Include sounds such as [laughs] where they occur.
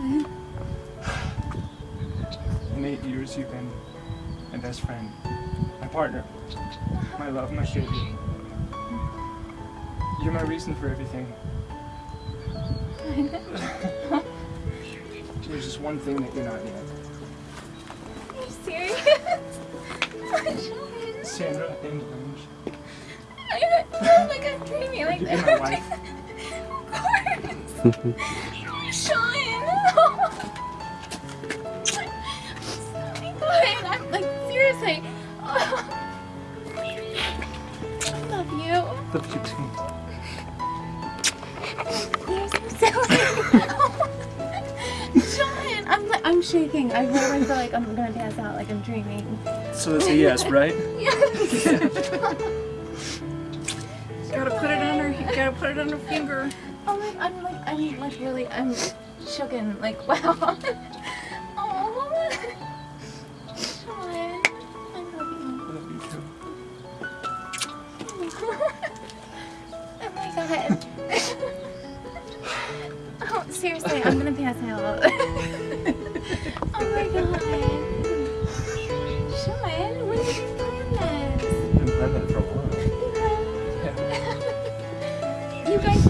[sighs] eight years you've been my best friend, my partner, my love, my savior. You're my reason for everything. [laughs] There's just one thing that you're not yet. Are you serious? [laughs] Sandra English. I feel like I'm dreaming like You're my wife. [laughs] of course. Seriously. Oh, I love you. Love you too. You're so silly. Sean, [laughs] I'm like I'm shaking. I really feel like I'm gonna pass out, like I'm dreaming. So it's a yes, right? Yes. Gotta put it on her. Gotta put it on her finger. Oh my, I'm like, I'm like really, I'm shooken. Like, [laughs] wow. [laughs] oh my god. [laughs] oh, seriously, I'm gonna pass out. [laughs] oh my god. Sean, when did you plan this? I've been planning that for a while. You guys